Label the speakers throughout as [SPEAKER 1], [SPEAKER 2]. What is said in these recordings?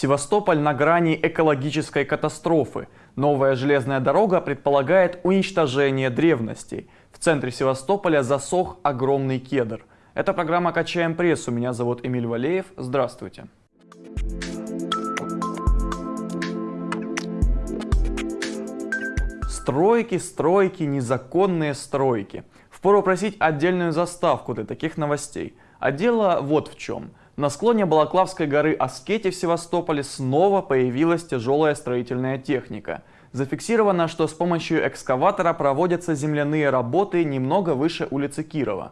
[SPEAKER 1] Севастополь на грани экологической катастрофы. Новая железная дорога предполагает уничтожение древностей. В центре Севастополя засох огромный кедр. Это программа «Качаем прессу». Меня зовут Эмиль Валеев. Здравствуйте. Стройки, стройки, незаконные стройки. Впору просить отдельную заставку для таких новостей. А дело вот в чем. На склоне Балаклавской горы Аскети в Севастополе снова появилась тяжелая строительная техника. Зафиксировано, что с помощью экскаватора проводятся земляные работы немного выше улицы Кирова.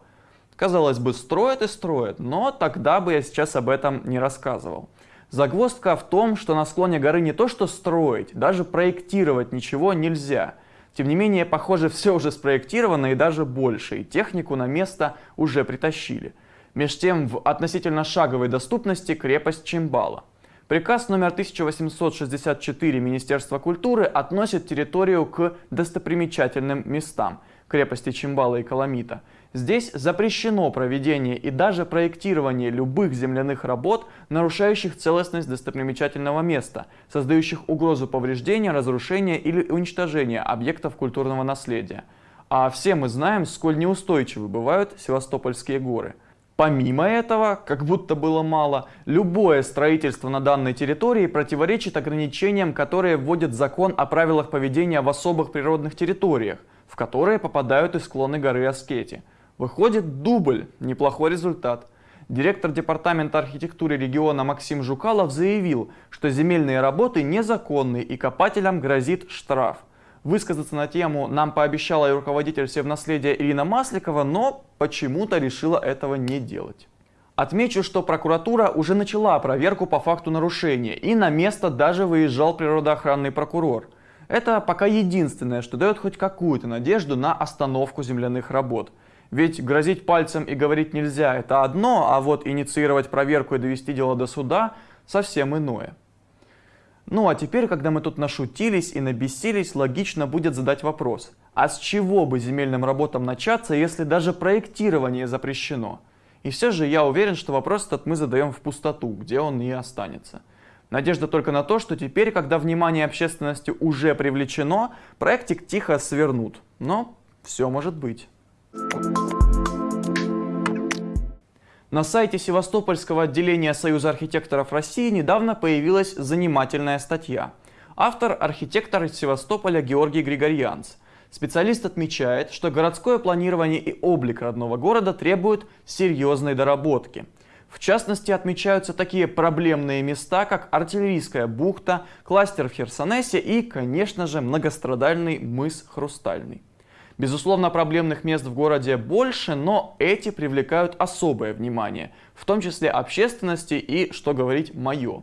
[SPEAKER 1] Казалось бы, строят и строят, но тогда бы я сейчас об этом не рассказывал. Загвоздка в том, что на склоне горы не то что строить, даже проектировать ничего нельзя. Тем не менее, похоже, все уже спроектировано и даже больше, и технику на место уже притащили. Меж тем, в относительно шаговой доступности крепость Чимбала. Приказ номер 1864 Министерства культуры относит территорию к достопримечательным местам крепости Чимбала и Каламита. Здесь запрещено проведение и даже проектирование любых земляных работ, нарушающих целостность достопримечательного места, создающих угрозу повреждения, разрушения или уничтожения объектов культурного наследия. А все мы знаем, сколь неустойчивы бывают Севастопольские горы – Помимо этого, как будто было мало, любое строительство на данной территории противоречит ограничениям, которые вводит закон о правилах поведения в особых природных территориях, в которые попадают и склоны горы Аскети. Выходит дубль, неплохой результат. Директор Департамента архитектуры региона Максим Жукалов заявил, что земельные работы незаконны и копателям грозит штраф. Высказаться на тему нам пообещала и руководитель Севнаследия Ирина Масликова, но почему-то решила этого не делать. Отмечу, что прокуратура уже начала проверку по факту нарушения, и на место даже выезжал природоохранный прокурор. Это пока единственное, что дает хоть какую-то надежду на остановку земляных работ. Ведь грозить пальцем и говорить нельзя – это одно, а вот инициировать проверку и довести дело до суда – совсем иное. Ну а теперь, когда мы тут нашутились и набесились, логично будет задать вопрос. А с чего бы земельным работам начаться, если даже проектирование запрещено? И все же я уверен, что вопрос этот мы задаем в пустоту, где он и останется. Надежда только на то, что теперь, когда внимание общественности уже привлечено, проектик тихо свернут. Но все может быть. На сайте Севастопольского отделения Союза архитекторов России недавно появилась занимательная статья. Автор – архитектор из Севастополя Георгий Григорьянц. Специалист отмечает, что городское планирование и облик родного города требуют серьезной доработки. В частности, отмечаются такие проблемные места, как артиллерийская бухта, кластер в Херсонесе и, конечно же, многострадальный мыс Хрустальный. Безусловно, проблемных мест в городе больше, но эти привлекают особое внимание, в том числе общественности и, что говорить, мое.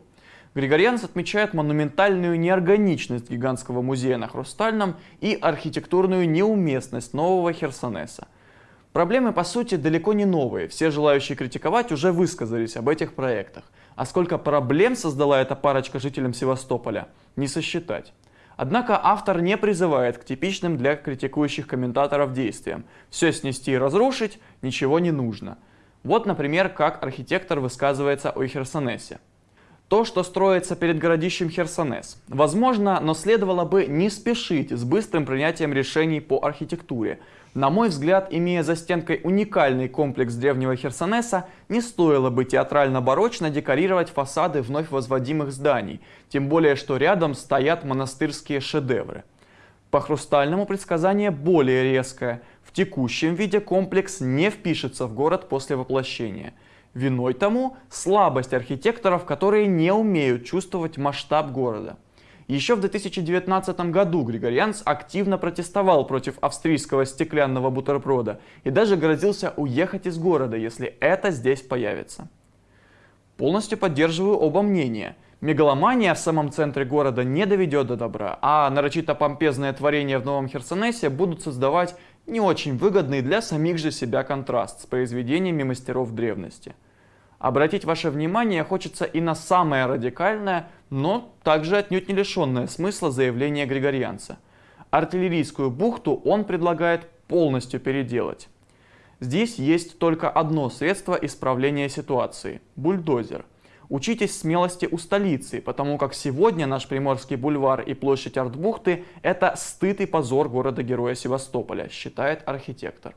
[SPEAKER 1] Григорьянц отмечает монументальную неорганичность гигантского музея на Хрустальном и архитектурную неуместность нового Херсонеса. Проблемы, по сути, далеко не новые. Все желающие критиковать уже высказались об этих проектах. А сколько проблем создала эта парочка жителям Севастополя, не сосчитать. Однако автор не призывает к типичным для критикующих комментаторов действиям. Все снести и разрушить, ничего не нужно. Вот, например, как архитектор высказывается о Херсонесе. То, что строится перед городищем Херсонес. Возможно, но следовало бы не спешить с быстрым принятием решений по архитектуре. На мой взгляд, имея за стенкой уникальный комплекс древнего Херсонеса, не стоило бы театрально-барочно декорировать фасады вновь возводимых зданий, тем более, что рядом стоят монастырские шедевры. По хрустальному предсказание более резкое. В текущем виде комплекс не впишется в город после воплощения. Виной тому слабость архитекторов, которые не умеют чувствовать масштаб города. Еще в 2019 году Григорьянц активно протестовал против австрийского стеклянного бутерброда и даже грозился уехать из города, если это здесь появится. Полностью поддерживаю оба мнения. Мегаломания в самом центре города не доведет до добра, а нарочито помпезные творения в Новом Херсонесе будут создавать не очень выгодный для самих же себя контраст с произведениями мастеров древности. Обратить ваше внимание хочется и на самое радикальное, но также отнюдь не лишенное смысла заявление Григорьянца. Артиллерийскую бухту он предлагает полностью переделать. Здесь есть только одно средство исправления ситуации – бульдозер. Учитесь смелости у столицы, потому как сегодня наш Приморский бульвар и площадь Артбухты – это стыд и позор города-героя Севастополя, считает архитектор.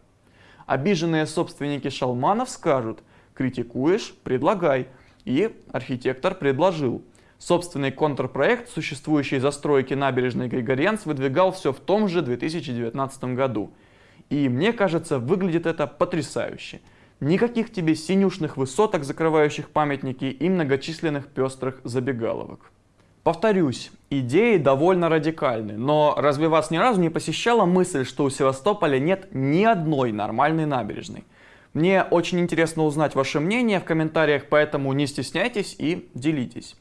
[SPEAKER 1] Обиженные собственники шалманов скажут «критикуешь – предлагай». И архитектор предложил. Собственный контрпроект существующей застройки набережной Григорьянц выдвигал все в том же 2019 году. И мне кажется, выглядит это потрясающе – Никаких тебе синюшных высоток, закрывающих памятники, и многочисленных пестрых забегаловок. Повторюсь, идеи довольно радикальны, но разве вас ни разу не посещала мысль, что у Севастополя нет ни одной нормальной набережной? Мне очень интересно узнать ваше мнение в комментариях, поэтому не стесняйтесь и делитесь.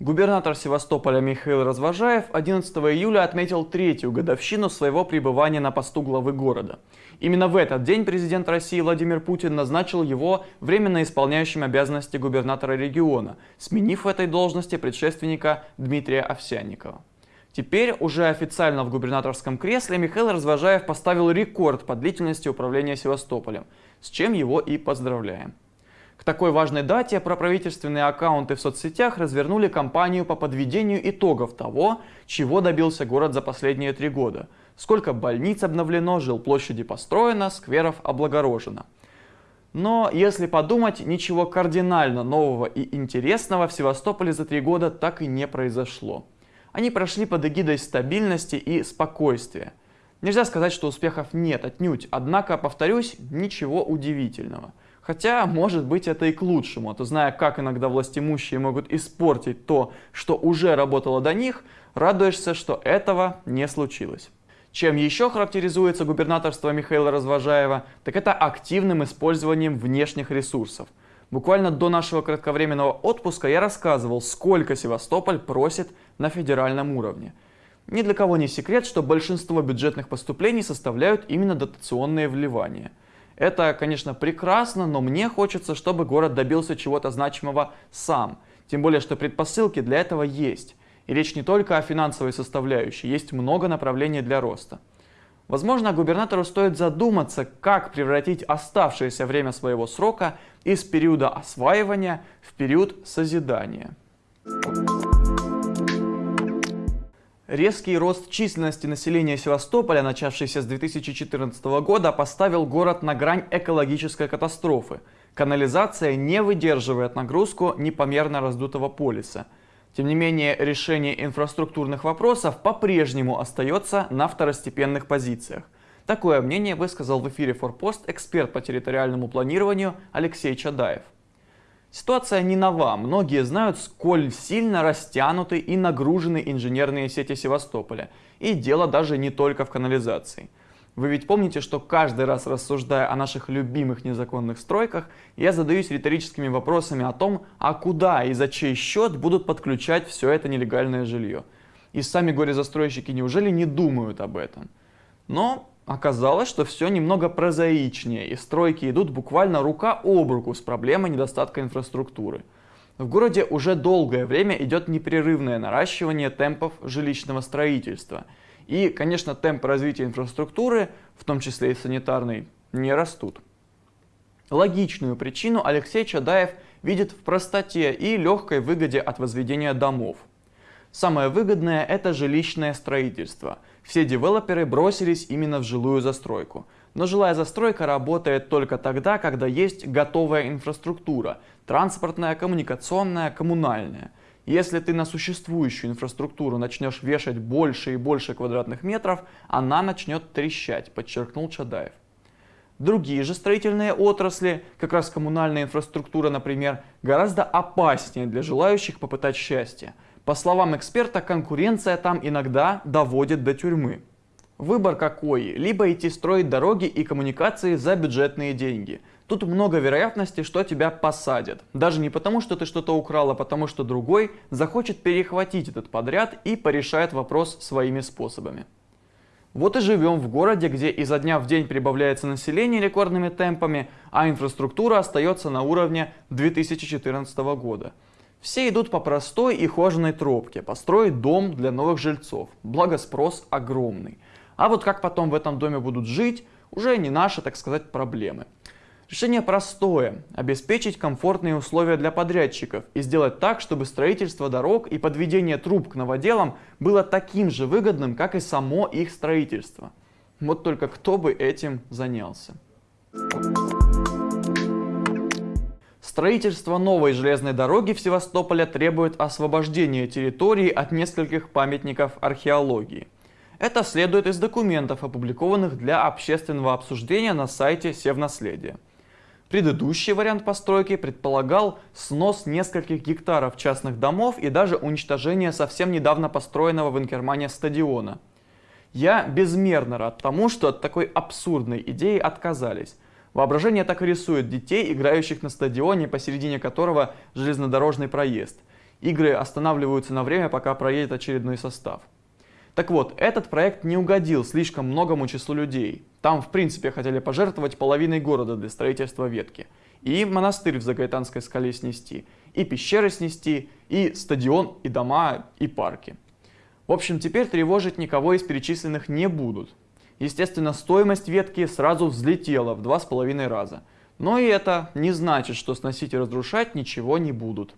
[SPEAKER 1] Губернатор Севастополя Михаил Развожаев 11 июля отметил третью годовщину своего пребывания на посту главы города. Именно в этот день президент России Владимир Путин назначил его временно исполняющим обязанности губернатора региона, сменив в этой должности предшественника Дмитрия Овсянникова. Теперь уже официально в губернаторском кресле Михаил Развожаев поставил рекорд по длительности управления Севастополем, с чем его и поздравляем. К такой важной дате проправительственные аккаунты в соцсетях развернули кампанию по подведению итогов того, чего добился город за последние три года. Сколько больниц обновлено, жилплощади построено, скверов облагорожено. Но, если подумать, ничего кардинально нового и интересного в Севастополе за три года так и не произошло. Они прошли под эгидой стабильности и спокойствия. Нельзя сказать, что успехов нет отнюдь, однако, повторюсь, ничего удивительного – Хотя, может быть, это и к лучшему, а то зная, как иногда властимущие могут испортить то, что уже работало до них, радуешься, что этого не случилось. Чем еще характеризуется губернаторство Михаила Развожаева, так это активным использованием внешних ресурсов. Буквально до нашего кратковременного отпуска я рассказывал, сколько Севастополь просит на федеральном уровне. Ни для кого не секрет, что большинство бюджетных поступлений составляют именно дотационные вливания – это, конечно, прекрасно, но мне хочется, чтобы город добился чего-то значимого сам. Тем более, что предпосылки для этого есть. И речь не только о финансовой составляющей, есть много направлений для роста. Возможно, губернатору стоит задуматься, как превратить оставшееся время своего срока из периода осваивания в период созидания. Резкий рост численности населения Севастополя, начавшийся с 2014 года, поставил город на грань экологической катастрофы. Канализация не выдерживает нагрузку непомерно раздутого полиса. Тем не менее, решение инфраструктурных вопросов по-прежнему остается на второстепенных позициях. Такое мнение высказал в эфире «Форпост» эксперт по территориальному планированию Алексей Чадаев. Ситуация не нова. Многие знают, сколь сильно растянуты и нагружены инженерные сети Севастополя. И дело даже не только в канализации. Вы ведь помните, что каждый раз рассуждая о наших любимых незаконных стройках, я задаюсь риторическими вопросами о том, а куда и за чей счет будут подключать все это нелегальное жилье. И сами горе-застройщики неужели не думают об этом? Но Оказалось, что все немного прозаичнее, и стройки идут буквально рука об руку с проблемой недостатка инфраструктуры. В городе уже долгое время идет непрерывное наращивание темпов жилищного строительства. И, конечно, темпы развития инфраструктуры, в том числе и санитарной, не растут. Логичную причину Алексей Чадаев видит в простоте и легкой выгоде от возведения домов. Самое выгодное – это жилищное строительство – все девелоперы бросились именно в жилую застройку. Но жилая застройка работает только тогда, когда есть готовая инфраструктура – транспортная, коммуникационная, коммунальная. Если ты на существующую инфраструктуру начнешь вешать больше и больше квадратных метров, она начнет трещать, подчеркнул Чадаев. Другие же строительные отрасли, как раз коммунальная инфраструктура, например, гораздо опаснее для желающих попытать счастье – по словам эксперта, конкуренция там иногда доводит до тюрьмы. Выбор какой? Либо идти строить дороги и коммуникации за бюджетные деньги. Тут много вероятности, что тебя посадят. Даже не потому, что ты что-то украл, а потому, что другой захочет перехватить этот подряд и порешает вопрос своими способами. Вот и живем в городе, где изо дня в день прибавляется население рекордными темпами, а инфраструктура остается на уровне 2014 года. Все идут по простой и хоженой тропке, построить дом для новых жильцов, благо спрос огромный. А вот как потом в этом доме будут жить, уже не наши, так сказать, проблемы. Решение простое – обеспечить комфортные условия для подрядчиков и сделать так, чтобы строительство дорог и подведение труб к новоделам было таким же выгодным, как и само их строительство. Вот только кто бы этим занялся. Строительство новой железной дороги в Севастополе требует освобождения территории от нескольких памятников археологии. Это следует из документов, опубликованных для общественного обсуждения на сайте Севнаследия. Предыдущий вариант постройки предполагал снос нескольких гектаров частных домов и даже уничтожение совсем недавно построенного в Инкермане стадиона. Я безмерно рад тому, что от такой абсурдной идеи отказались. Воображение так и рисует детей, играющих на стадионе, посередине которого железнодорожный проезд. Игры останавливаются на время, пока проедет очередной состав. Так вот, этот проект не угодил слишком многому числу людей. Там, в принципе, хотели пожертвовать половиной города для строительства ветки. И монастырь в Загайтанской скале снести, и пещеры снести, и стадион, и дома, и парки. В общем, теперь тревожить никого из перечисленных не будут. Естественно, стоимость ветки сразу взлетела в два с половиной раза. Но и это не значит, что сносить и разрушать ничего не будут.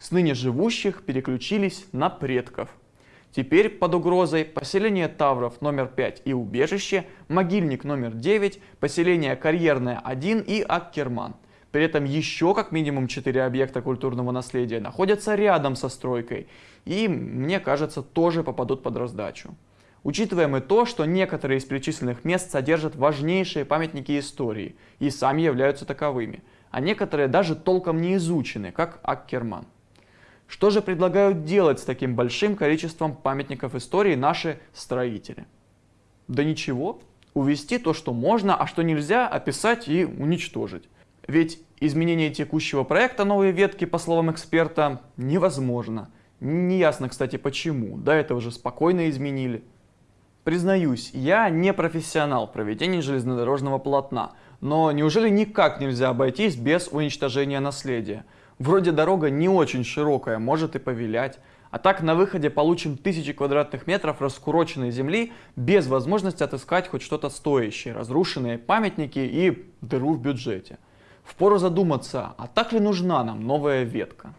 [SPEAKER 1] С ныне живущих переключились на предков – Теперь под угрозой поселение Тавров номер 5 и убежище, могильник номер 9, поселение Карьерное 1 и Аккерман. При этом еще как минимум 4 объекта культурного наследия находятся рядом со стройкой и, мне кажется, тоже попадут под раздачу. Учитываем и то, что некоторые из перечисленных мест содержат важнейшие памятники истории и сами являются таковыми, а некоторые даже толком не изучены, как Аккерман. Что же предлагают делать с таким большим количеством памятников истории наши строители? Да ничего, увести то, что можно, а что нельзя, описать и уничтожить. Ведь изменение текущего проекта новые ветки, по словам эксперта, невозможно. Неясно, кстати, почему. До этого же спокойно изменили. Признаюсь, я не профессионал проведения железнодорожного полотна, но неужели никак нельзя обойтись без уничтожения наследия? Вроде дорога не очень широкая, может и повилять. А так на выходе получим тысячи квадратных метров раскуроченной земли без возможности отыскать хоть что-то стоящее, разрушенные памятники и дыру в бюджете. Впору задуматься, а так ли нужна нам новая ветка?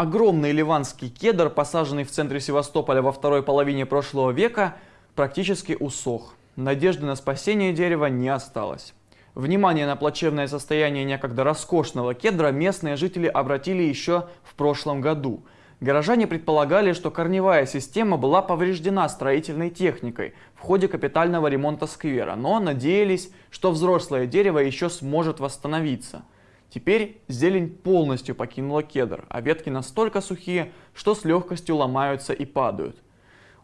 [SPEAKER 1] Огромный ливанский кедр, посаженный в центре Севастополя во второй половине прошлого века, практически усох. Надежды на спасение дерева не осталось. Внимание на плачевное состояние некогда роскошного кедра местные жители обратили еще в прошлом году. Горожане предполагали, что корневая система была повреждена строительной техникой в ходе капитального ремонта сквера, но надеялись, что взрослое дерево еще сможет восстановиться. Теперь зелень полностью покинула кедр, а ветки настолько сухие, что с легкостью ломаются и падают.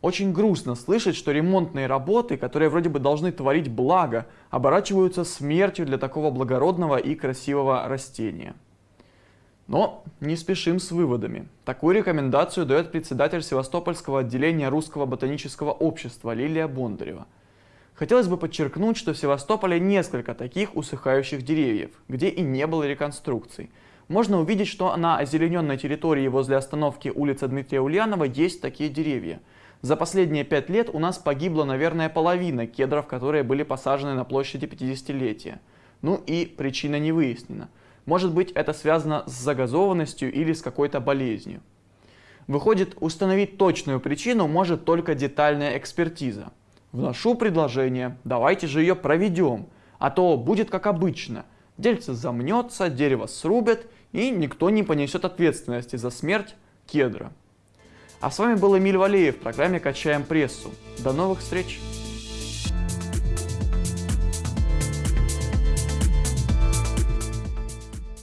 [SPEAKER 1] Очень грустно слышать, что ремонтные работы, которые вроде бы должны творить благо, оборачиваются смертью для такого благородного и красивого растения. Но не спешим с выводами. Такую рекомендацию дает председатель Севастопольского отделения Русского ботанического общества Лилия Бондарева. Хотелось бы подчеркнуть, что в Севастополе несколько таких усыхающих деревьев, где и не было реконструкций. Можно увидеть, что на озелененной территории возле остановки улицы Дмитрия Ульянова есть такие деревья – за последние пять лет у нас погибла, наверное, половина кедров, которые были посажены на площади 50-летия. Ну и причина не выяснена. Может быть, это связано с загазованностью или с какой-то болезнью. Выходит, установить точную причину может только детальная экспертиза. Вношу предложение, давайте же ее проведем, а то будет как обычно. Дельце замнется, дерево срубят, и никто не понесет ответственности за смерть кедра. А с вами был Эмиль Валеев в программе «Качаем прессу». До новых встреч!